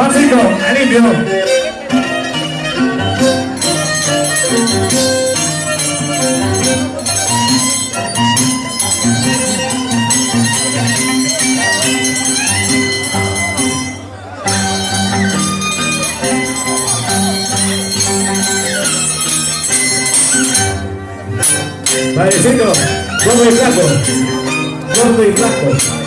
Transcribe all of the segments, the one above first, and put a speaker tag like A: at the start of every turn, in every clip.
A: Juancito, limpio. Vale, siento, vamos de flaco, vamos de flaco.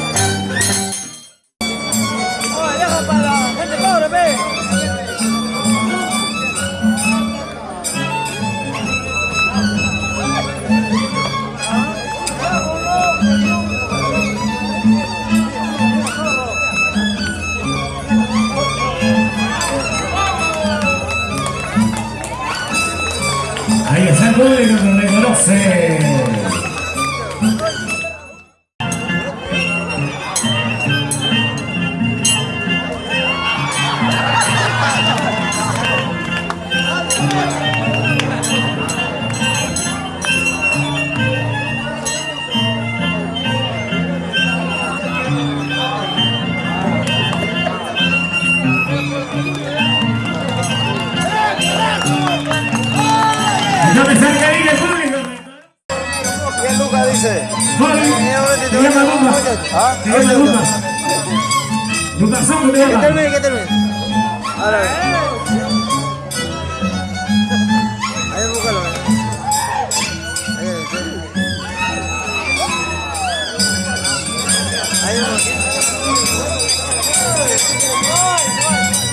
A: Ahí está el público que reconoce.
B: Ayo, Oh, my God.